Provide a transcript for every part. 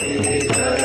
Hare Hare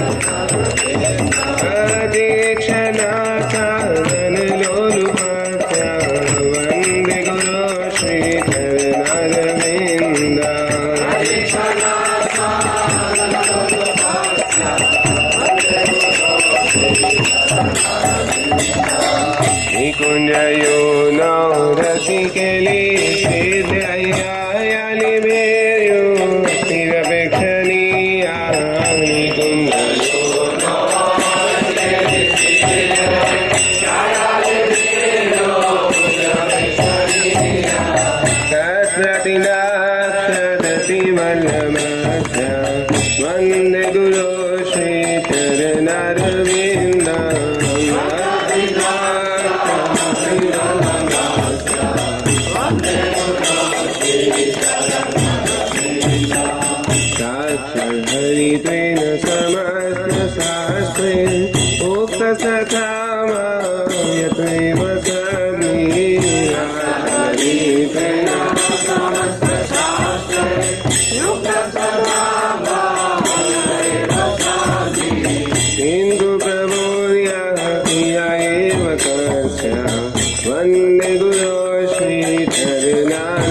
वन्दे गुरो श्रीचरणारविन्द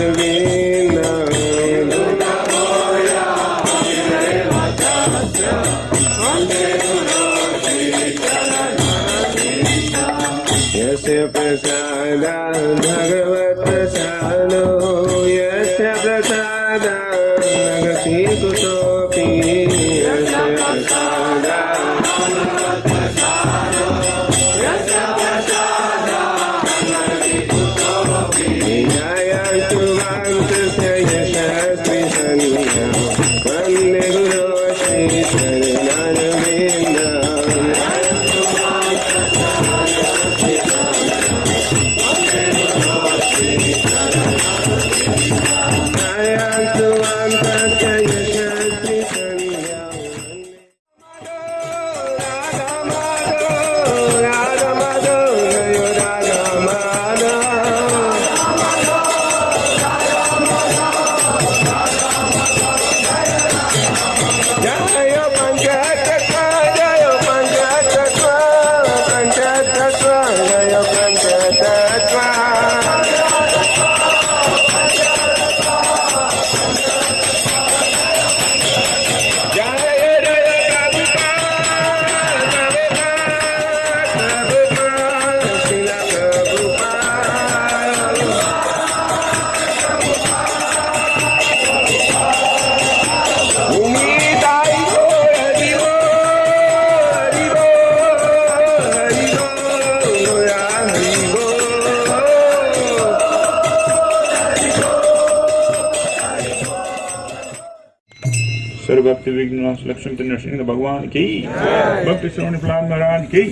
विघ्न लक्ष्मी नरसिंह भगवान की भक्ति श्रवण प्रहलाद महाराज की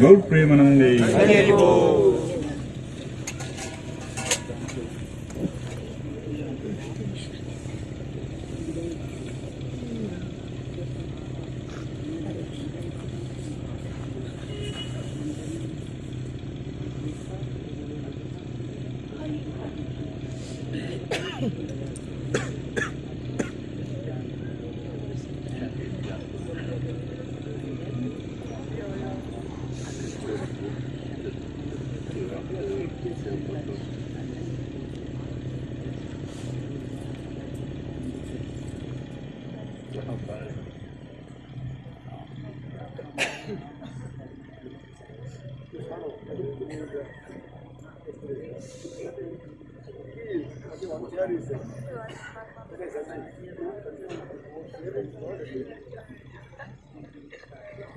गौर प्रेमानंदे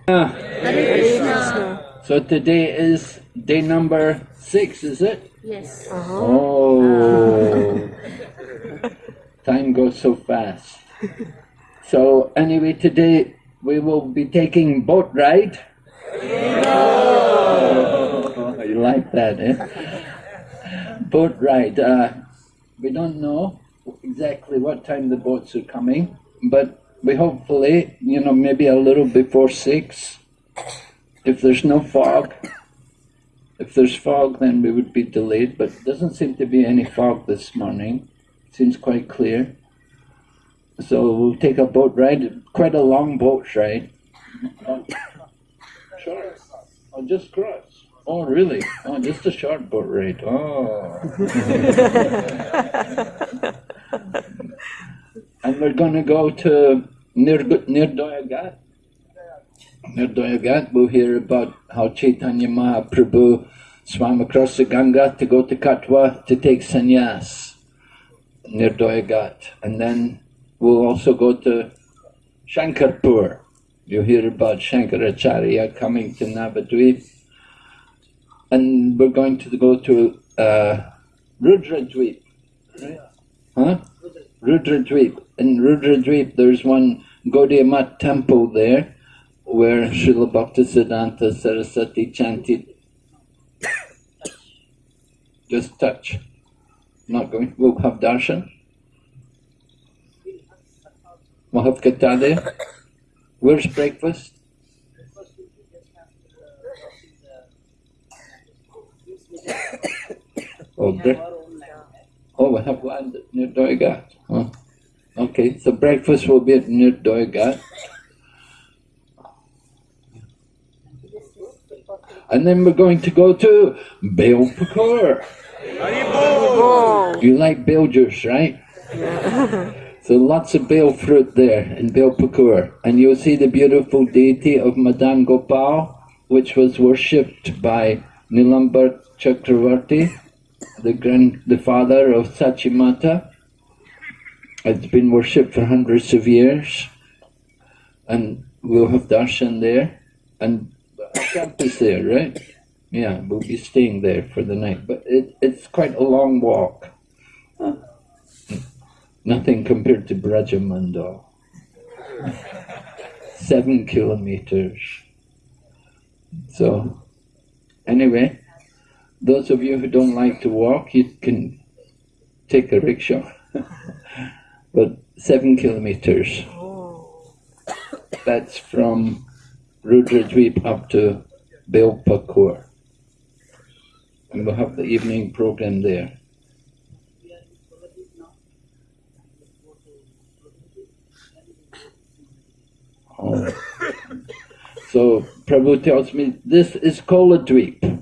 Ah. So today is day number six, is it? Yes. Uh-huh. Oh, time goes so fast. So anyway, today we will be taking boat ride. Oh, you like that, eh? Boat ride. Uh, we don't know exactly what time the boats are coming, but we hopefully, you know, maybe a little before six. If there's no fog, if there's fog, then we would be delayed, but doesn't seem to be any fog this morning. Seems quite clear. So we'll take a boat ride, quite a long boat ride. Short. Oh, just cross. Oh, really? Oh, just a short boat ride. Oh. and we're going to go to near near Doyagat. Near Doyagat, we'll hear about how Chaitanya Mahaprabhu swam across the Ganga to go to Katwa to take sannyas near Doyagat. And then we'll also go to Shankarpur. You'll hear about Shankaracharya coming to Navadvip. And we're going to go to uh. Right? Huh? Rudradvip. In Rudradvip, there's one Gaudiya Math temple there where Srila Bhaktisiddhanta Saraswati chanted just touch. Not going. We'll have darshan. We'll have katha there. Where's breakfast? Oh, bre- oh, we have land near Doigat. Huh? Okay, so breakfast will be at near Doigat. And then we're going to go to Belpukur. You like bale juice, right? so lots of bale fruit there in Belpukur. And you'll see the beautiful deity of Madan Gopal, which was worshipped by Nilambar Chakravarti, the grand, the father of Sachimata. It's been worshipped for hundreds of years. And we'll have darshan there. And camp is there, right? Yeah, we'll be staying there for the night. But it, it's quite a long walk. Nothing compared to Brajamanda. Seven kilometers. So, anyway, those of you who don't like to walk, you can take a rickshaw. but seven kilometers. That's from Rudradweep up to Belpukur. And we'll have the evening program there. Oh. So Prabhu tells me this is Koladweep,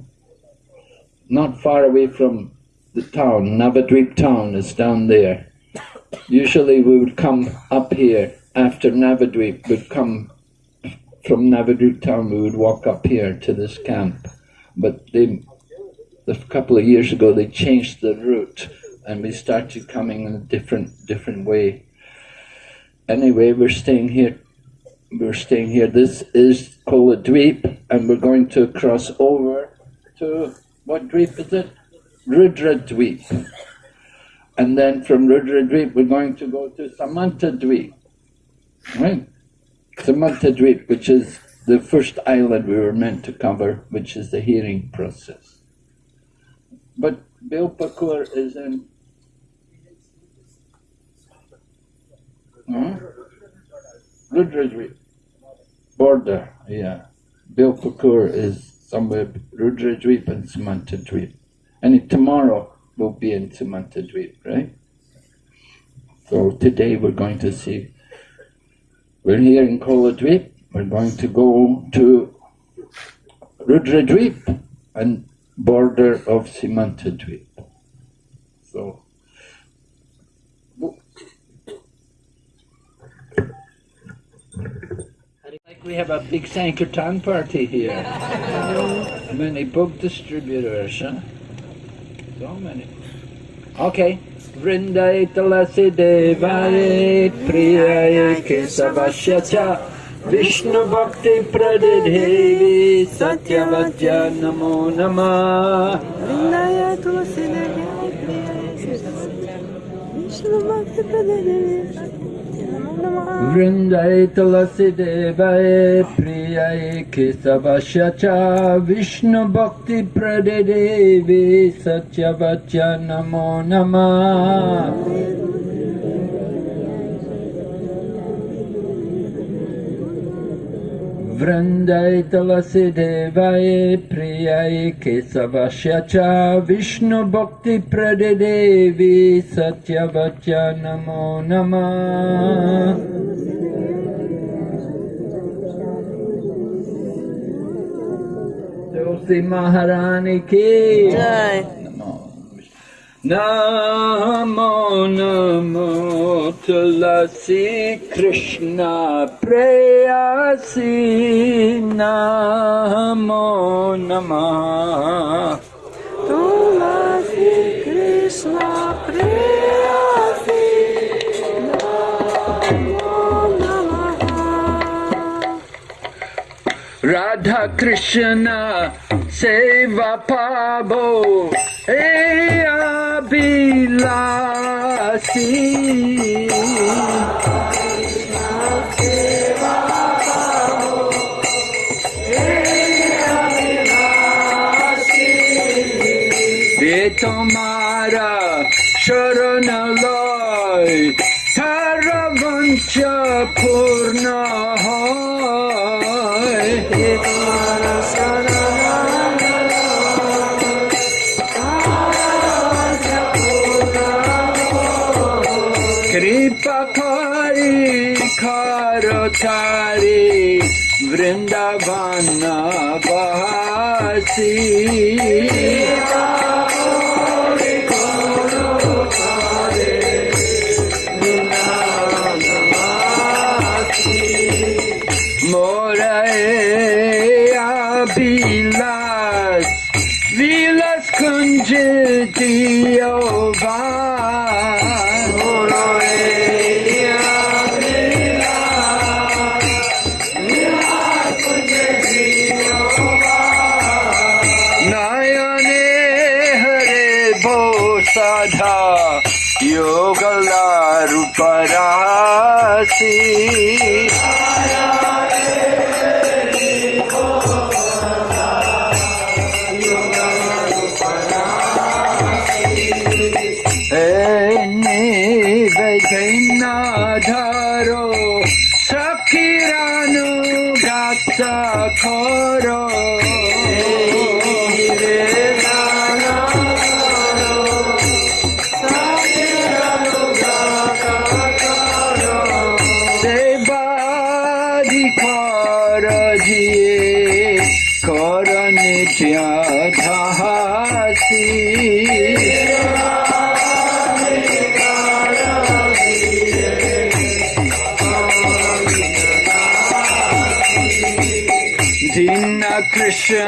not far away from the town. Navadweep town is down there. Usually we would come up here after Navadweep, would come from Navadweep town, we would walk up here to this camp. But they, a couple of years ago, they changed the route and we started coming in a different, different way. Anyway, we're staying here we're staying here. This is Kola Dweep, and we're going to cross over to what Dweep is it? Rudra Dweep. And then from Rudra Dweep, we're going to go to Samanta Dweep. Right? Samanta Dweep, which is the first island we were meant to cover, which is the hearing process. But Bilpakur is in. Huh? Rudra Dweep border, yeah. Bilpakur is somewhere Rudra Dweep and Samanta Dweep. And tomorrow we'll be in Samanta Dweep, right? So today we're going to see, we're here in Kola Dweep, we're going to go to Rudra Dweep and border of Samanta Dweep. So like we have a big Sankirtan party here. many book distributors, huh? So many. Okay. Vrindai Tulasi Devai Priyai Kesavasya Vishnu Bhakti Pradidhevi Satyavadya Namo Vrindaya tulasi devi Vishnu Bhakti Pradhanami Vrindai Tulasi Devai Priyai Kesavasya Cha Vishnu Bhakti Pradidevi Satyavacya Namo Namah Vrandai Tulasi Devai Priyai Kesavasya Cha Vishnu Bhakti Pradadevi Satyavatya Namo Namah Tulsi Maharani Ki Jai. Namo Namo Tulasi Krishna Preyasi Namo Namah Tulasi Krishna Priyasi Namo Namaha Radha Krishna Seva Pabo এ বিলাসী তোমারা শরণালয় সারা বঞ্চ পূর্ণ হয়। ti.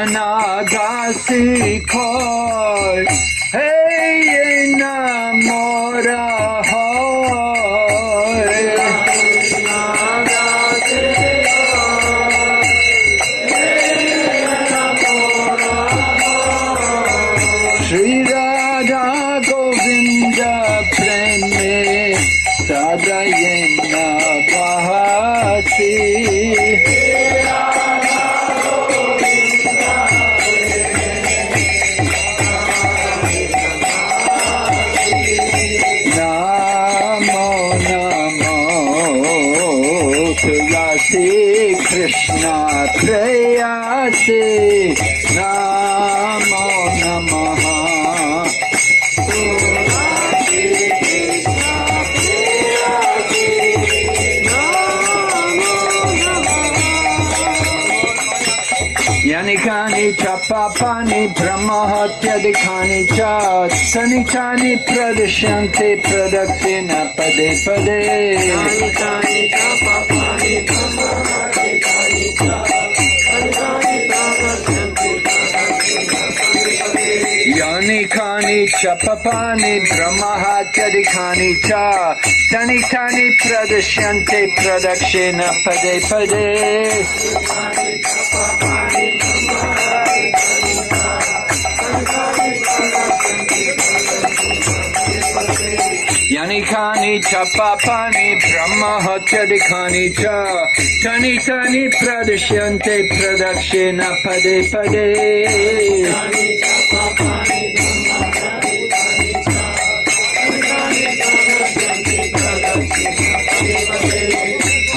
Krishna দাসী খয় च पापानि ब्रह्महत्यादिकानि च सनि चानि प्रदृश्यन्ते प्रदक्षिण पदे पदे। यानि कानि च पापानि ब्रह्महत्यादिकानि च सनि चानि प्रदृश्यन्ते प्रदक्षिण पदे पदे। खानी खानी छ पापानि ब्रह्महत्यधिखानि च। क्षणि क्षणि प्रदृश्यन्ते प्रदक्षिण, पदे पदे।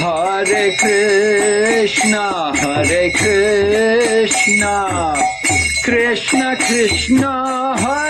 हरे कृष्ण हरे कृष्ण। कृष्ण कृष्ण, हरे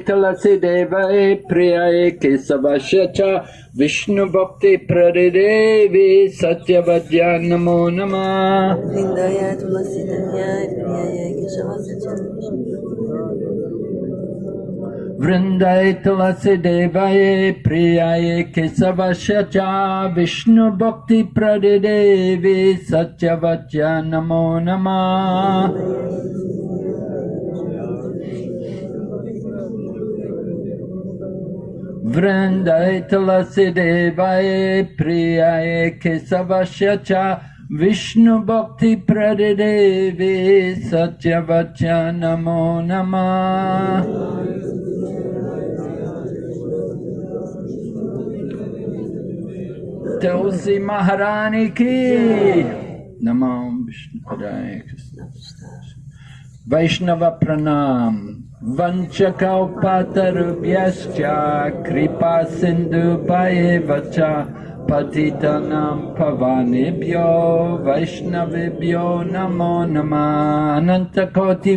Vrindaye Tulasi Devaye Priyaye Kesavasya Cha Vishnu Bhakti Pradidevi Satyavadya Namo Namah Vrindaye Tulasi Devyaye Priyaye Keshavasya वृंदाय तुलसीदेवाय प्रियाय केशवश्य Vishnu भक्ति प्रदेवे सत्य वच्य नमो नम तुलसी महारानी की नमो विष्णु वैष्णव प्रणाम वंशकौपातरुभ्यश्च कृपा सिन्धु वच पतितनां पवानेभ्यो वैष्णवेभ्यो नमो नमः अनन्तकोटि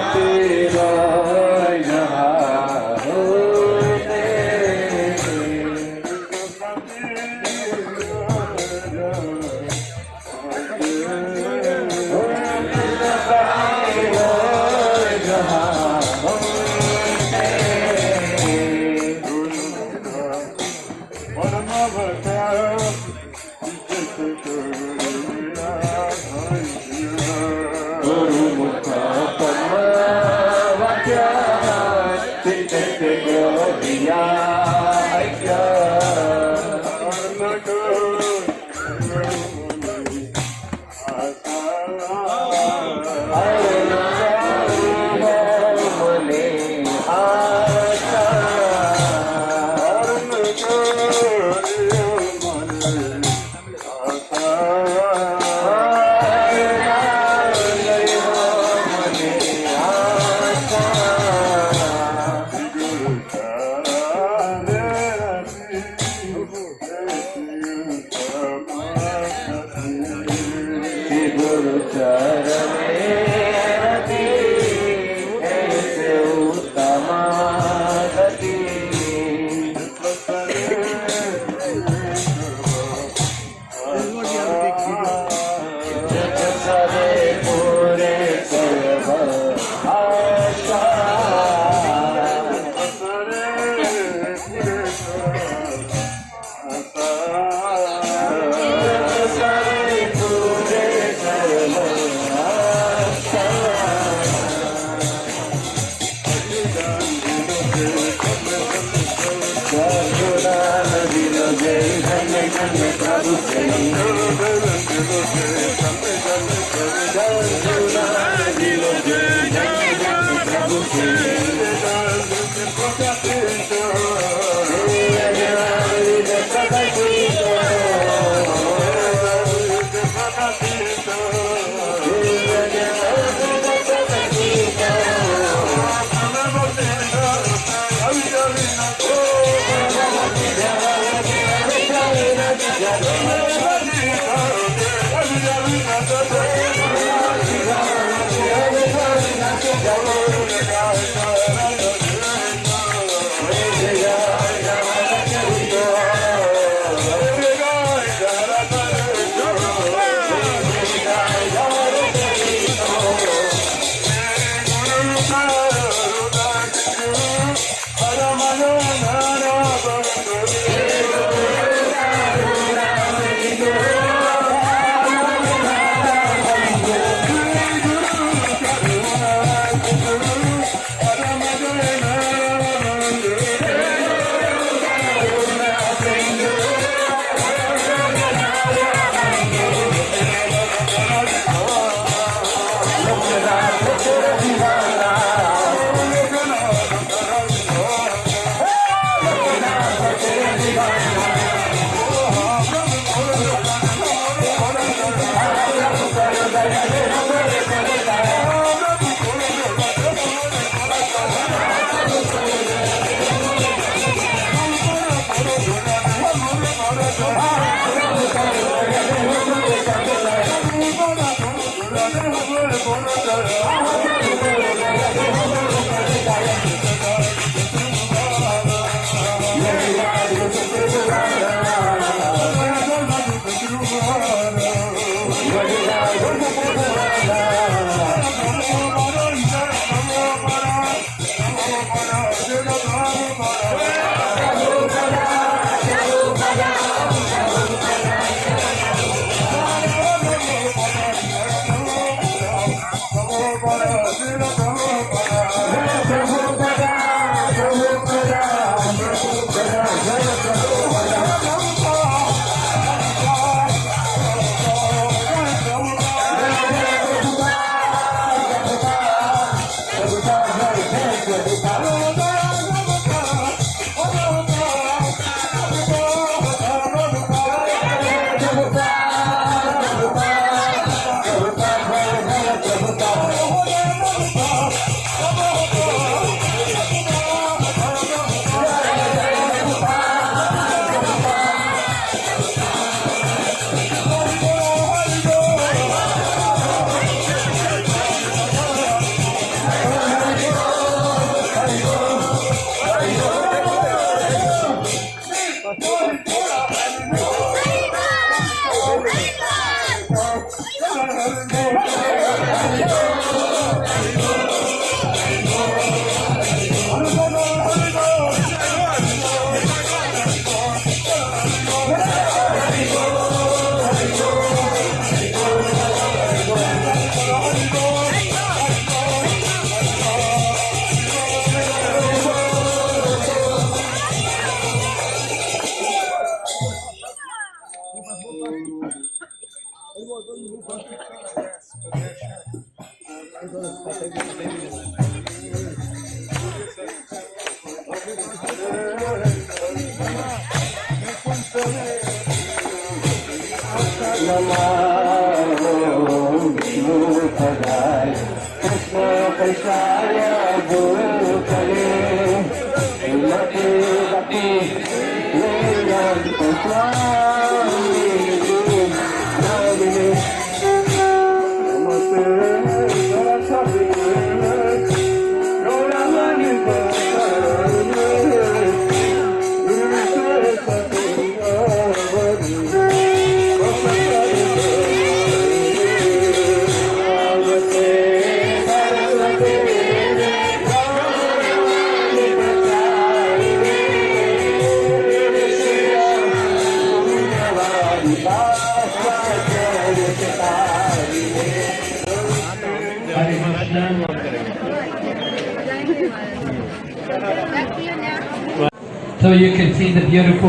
तेरा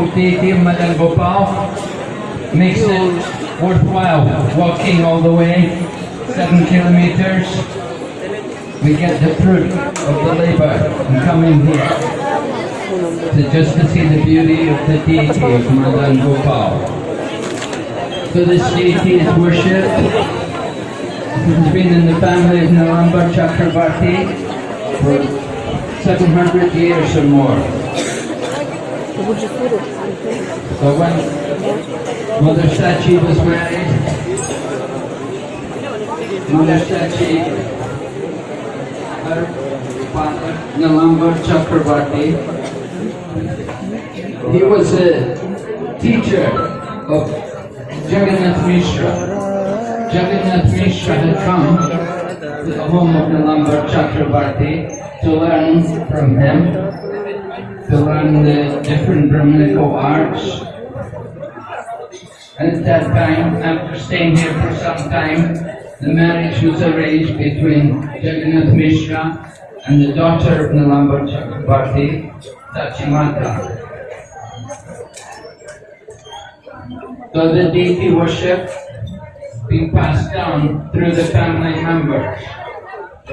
of Madan Gopal. Makes it worthwhile walking all the way, seven kilometers. We get the fruit of the labor and coming here to just to see the beauty of the deity of Madan Gopal. So this deity is worshipped. He's been in the family of Nilambar Chakravarti for 700 years or more. So when Mother Sachi was married, Mother Sachi, her father, uh, Nilambar Chakravarti, he was a teacher of Jagannath Mishra. Jagannath Mishra had come to the home of Nilambar Chakravarti to learn from him, to learn the different Brahminical arts. And at that time, after staying here for some time, the marriage was arranged between Jagannath Mishra and the daughter of Nilambar Chakrabarti, Sachimata. So the deity worship being passed down through the family members.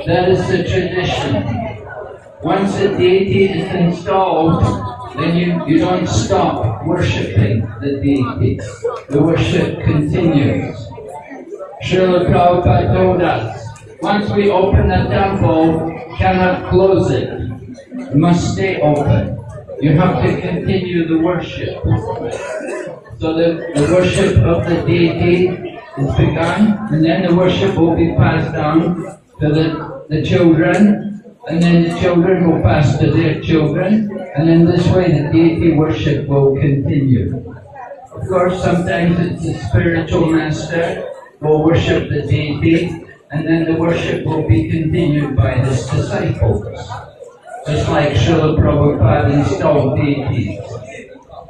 That is the tradition. Once a deity is installed, then you, you don't stop worshipping the deity. The worship continues. Srila Prabhupada told us, once we open the temple, cannot close it. It must stay open. You have to continue the worship. So the, the worship of the deity is begun, and then the worship will be passed down to the, the children, and then the children will pass to their children, and then this way the deity worship will continue. Of course, sometimes it's the spiritual master will worship the deity, and then the worship will be continued by his disciples. Just like Srila Prabhupada installed deities.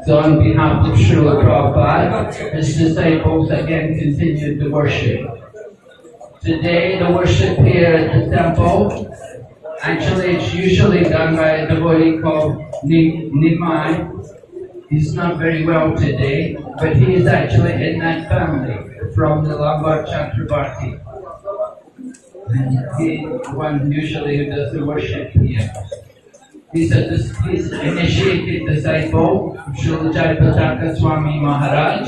So on behalf of Srila Prabhupada, his disciples again continued to worship. Today, the worship here at the temple, actually it's usually done by a devotee called Ni- Nimai. He's not very well today, but he is actually in that family from the Lambar Chakrabarti. And he one usually who does the worship here. He's a he's initiated disciple of Jayapataka Swami Maharaj.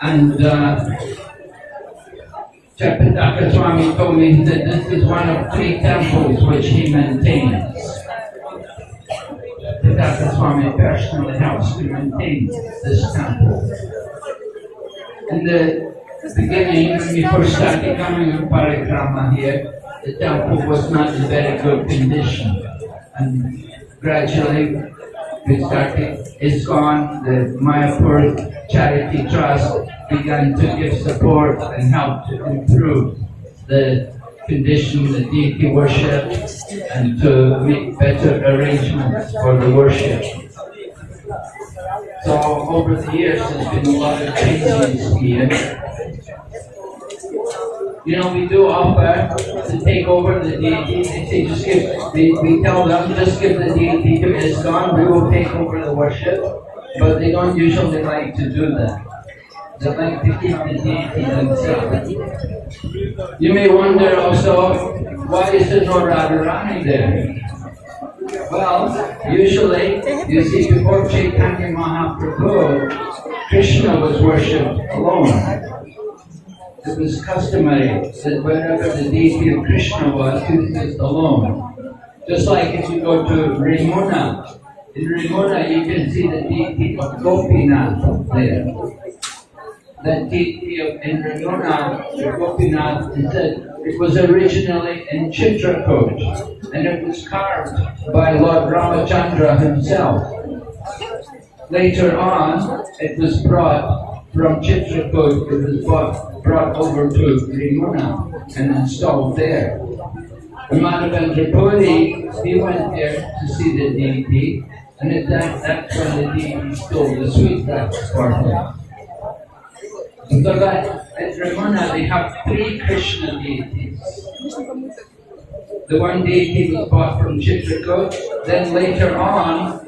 And uh, Jayapataka Swami told me that this is one of three temples which he maintains. Jayapataka Swami personally helps to maintain this temple. In the beginning, when we first started coming to Parikrama here, the temple was not in very good condition. And gradually, we started, ISKCON, the Mayapur Charity Trust began to give support and help to improve the condition, the deity worship, and to make better arrangements for the worship. So over the years, there's been a lot of changes here. You know, we do offer to take over the deity, they say just give, we, we tell them, just give the deity to ISKCON, we will take over the worship, but they don't usually like to do that. You may wonder also, why is there no Radharani there? Well, usually, you see, before Chaitanya Mahaprabhu, Krishna was worshipped alone. It was customary that wherever the deity of Krishna was, he was alone. Just like if you go to Remuna, in Remuna you can see the deity of Gopinath there. That deity of in Remuna, Gopinath, it said it was originally in Chitrakoot and it was carved by Lord Ramachandra himself. Later on, it was brought from Chitrakoot, it was brought, brought over to Remuna and installed there. Madhavendra Puri, he went there to see the deity, and at that, that's when the deity stole the sweet for him. So that at Remuna they have three Krishna deities. The one deity was bought from Chitrakoot, then later on,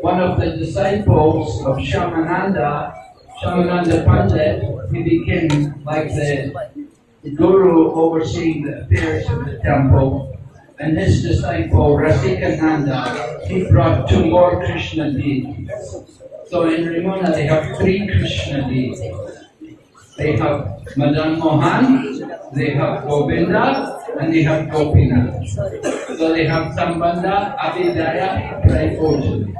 one of the disciples of Shyamananda, Shyamananda Pandit, he became like the guru overseeing the affairs of the temple. And his disciple, Rasikananda, he brought two more Krishna deities. So in Remuna they have three Krishna deities. They have Madan Mohan, they have Govinda, and they have Gopinath. So they have Sambandha, Abhidheya, Prayojana.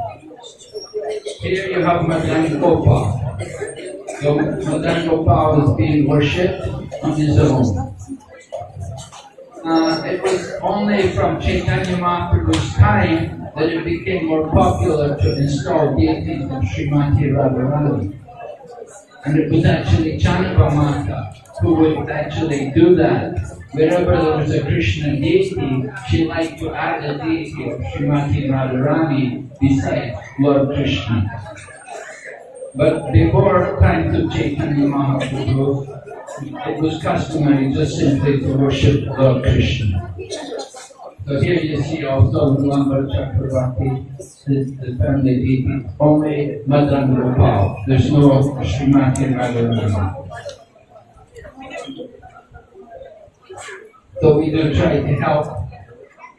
Here you have Madan Gopal. So Madan Gopal is being worshipped on his own. Uh, it was only from Chaitanya Mahaprabhu's time that it became more popular to install deities of Srimati Radharani. And it was actually Chandramata who would actually do that. Wherever there was a Krishna deity, she liked to add a deity of Srimati Radharani beside Lord Krishna. But before times of Chaitanya Mahaprabhu, it was customary just simply to worship Lord Krishna. So here you see also Lambar Chakravarti, the, the family deity, only Madan Gopal. There's no Srimati Radharani. So we do try to help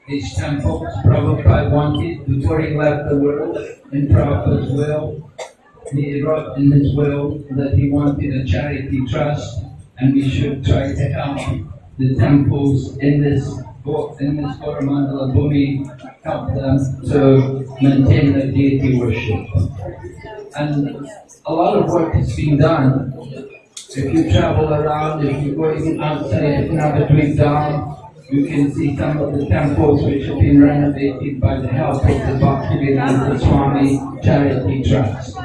these temples. Prabhupada wanted, before he left the world, in Prabhupada's will, he wrote in his will that he wanted a charity trust and we should try to help the temples in this Go- in this Gauramandala Bhumi, help them to maintain their deity worship. And a lot of work is being done. If you travel around, if you go even outside Navadvip Dham, you can see some of the temples which have been renovated by the help of the Bhaktivedanta Swami Charity Trust.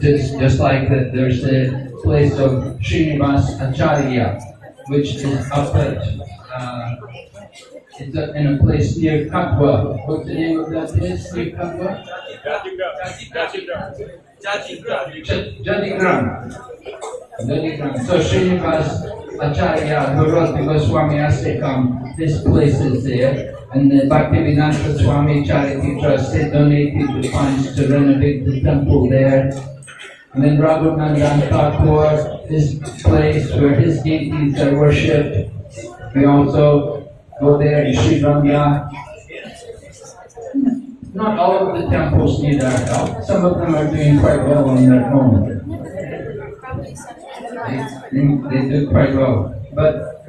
Just, just like that, there's the place of Srinivas Acharya, which is up at, uh, it's in a place near Katwa. What's the name of that place near Katwa? Jajigram. Jajigram. So Srinivas Acharya, who wrote the Goswami Ashtakam, this place is there. And the Bhaktivedanta Swami Charity Trust, they donated the funds to renovate the temple there. And then Raghunandan Thakur, this place where his deities are worshipped. We also go there in Sri Ranga. Not all of the temples need our help. Some of them are doing quite well on their own. They, they, they do quite well. But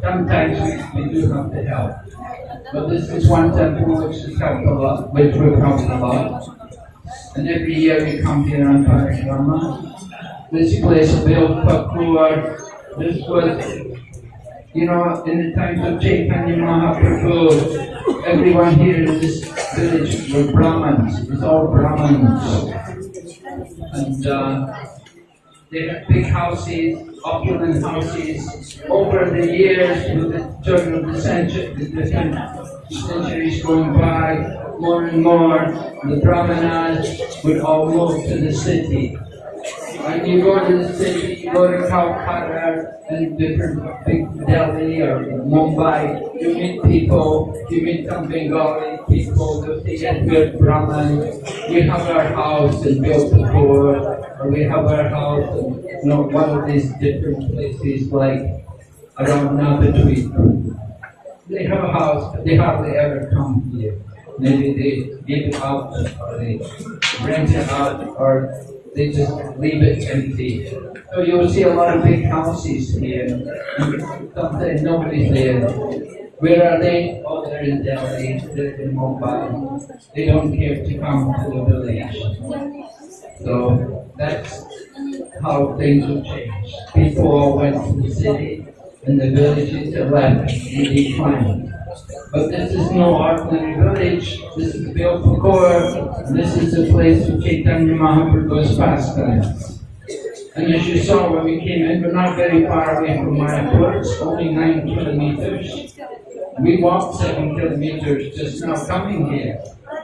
sometimes we, we do have to help. But this is one temple which has helped a lot, which we've helped a lot. And every year we come here on Parikrama. This place built Pakur. This was, you know, in the times of Chaitanya Mahaprabhu, everyone here in this village were Brahmins. It's all Brahmins. And uh, they had big houses, opulent houses. Over the years, with the turn of the century, the centuries going by, more and more, the Brahmanas would all move to the city. When you go to the city, you go to Calcutta and different big Delhi or Mumbai, you meet people, you meet some Bengali people, they say, yes, we're Brahmin, we have our house in Belpukur, we have our house, in, you know, one of these different places like around Navadvip. They have a house, but they hardly ever come here. Maybe they give it out or they rent it out or they just leave it empty. So you'll see a lot of big houses here. Sometimes nobody's there. Where are they? Oh, they're in Delhi, they're in Mumbai. They don't care to come to the village. So that's how things have changed. People went to the city and the villages are left in decline. But this is no ordinary village. This is the Belpukur. This is the place of Chaitanya Mahaprabhu's pastimes. And as you saw when we came in, we're not very far away from Mayapur. It's only nine kilometers. We walked seven kilometers just now coming here.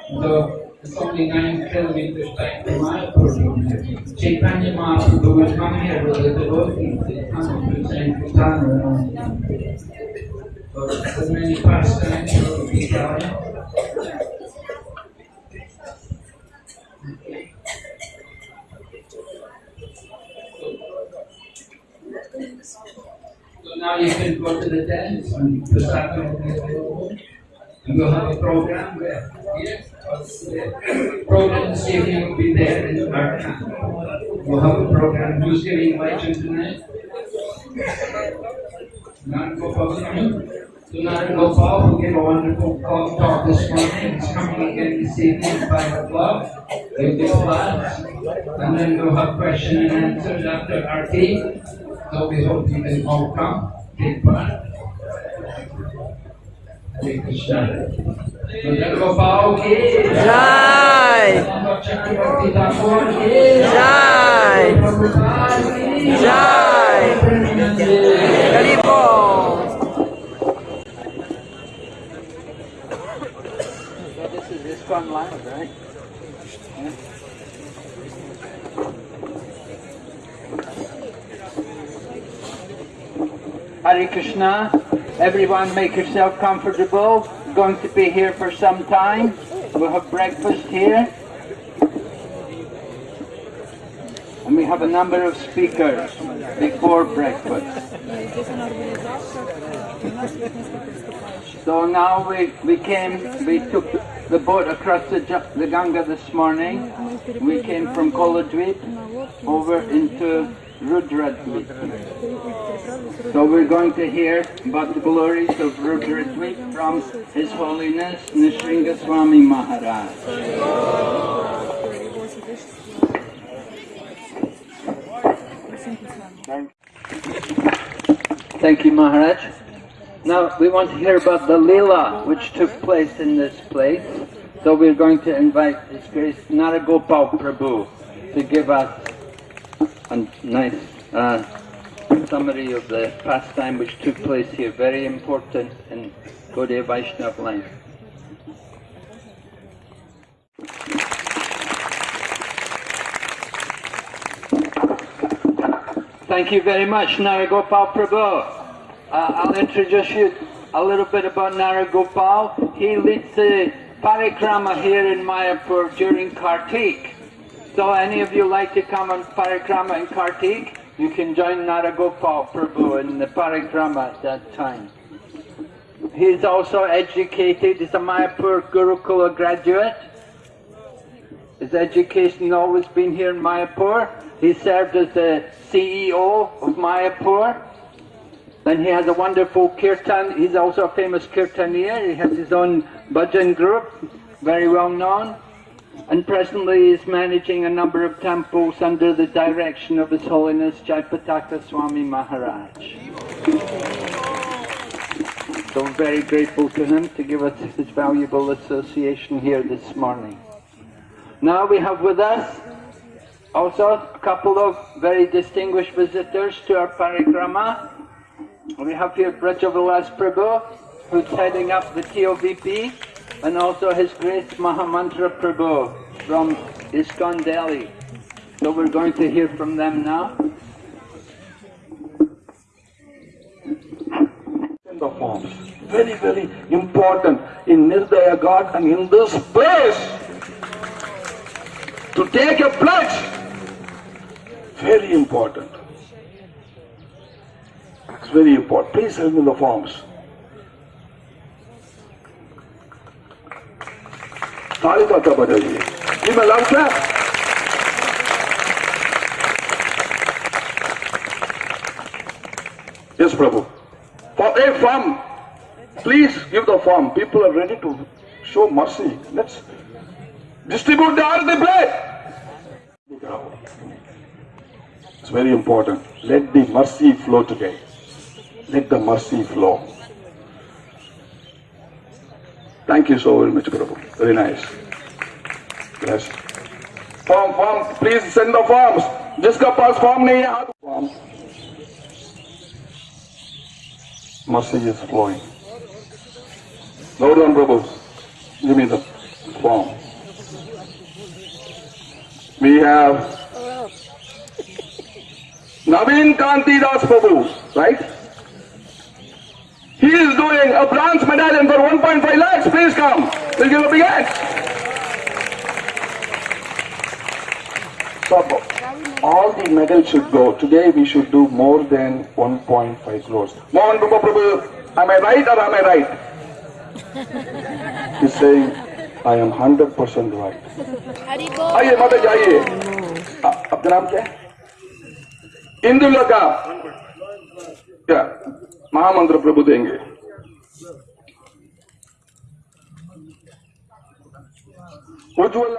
So it's only nine kilometers back from Mayapur. Chaitanya Mahaprabhu would come here with the devotees. They come to Saint There's many for the Italian. So now you can go to the dance and will be available. And we'll have a program where, yes, the program this evening will be there in camp. We'll have a program, who's giving legend tonight? Gave a wonderful talk talk this morning, coming again this evening do class, and then we'll have question and answers after. So we hope you can all come, take part. Jai! Jai! Jai! Haribol! So ISKCON Live, right? Hare Krishna, everyone make yourself comfortable. Going to be here for some time. We'll have breakfast here. And we have a number of speakers before breakfast. So now we, we came, we took the boat across the, the Ganga this morning. We came from Koladweep over into Rudradweep. So we're going to hear about the glories of Rudradweep from His Holiness Nishringa Swami Maharaj. Thank you, Maharaj. Now we want to hear about the Leela which took place in this place. So we're going to invite His Grace Naragopal Prabhu to give us a nice uh, summary of the pastime which took place here. Very important in Gaudiya Vaishnava life. Thank you very much, Naragopal Prabhu. Uh, I'll introduce you a little bit about Naragopal. He leads the parikrama here in Mayapur during Kartik. So any of you like to come on parikrama in Kartik, you can join Naragopal Prabhu in the parikrama at that time. He is also educated, he's a Mayapur Gurukula graduate. His education always been here in Mayapur. He served as the CEO of Mayapur. Then he has a wonderful kirtan. He's also a famous kirtanier. He has his own bhajan group, very well known. And presently he's managing a number of temples under the direction of His Holiness Jayapataka Swami Maharaj. So very grateful to him to give us his valuable association here this morning. Now we have with us also a couple of very distinguished visitors to our parikrama. We have here Brajavilas Prabhu, who's heading up the TOVP, and also His Grace Mahamantra Prabhu from ISKCON Delhi. So we're going to hear from them now. in the forms. Very, very important in Nirdaya God and in this place to take a pledge very important. It's very important. Please help me in the forms. Sorry, Tata Badaji. Give a loud clap. Yes, Prabhu. For a farm, please give the form. People are ready to show mercy. Let's distribute the earthly bread. It's very important. Let the mercy flow today Let the mercy flow. Thank you so very much, Prabhu. Very nice. Yes. Form, form. Please send the forms. जिसका पास form नहीं है हाथ form mercy is flowing. Hold on, Prabhu. Give me the form. We have Naveen Kanti Das Prabhu, right? He is doing a bronze medallion for 1.5 lakhs. Please come. We'll give a big hand. So, all the medals should go. Today we should do more than 1.5 crores. Mohan Rupa Prabhu, am I right or am I right? He's saying, I am 100% right. आइए माता जी आइए आ- आपका नाम क्या है इंदुलता क्या महामंत्र प्रभु देंगे उज्ज्वल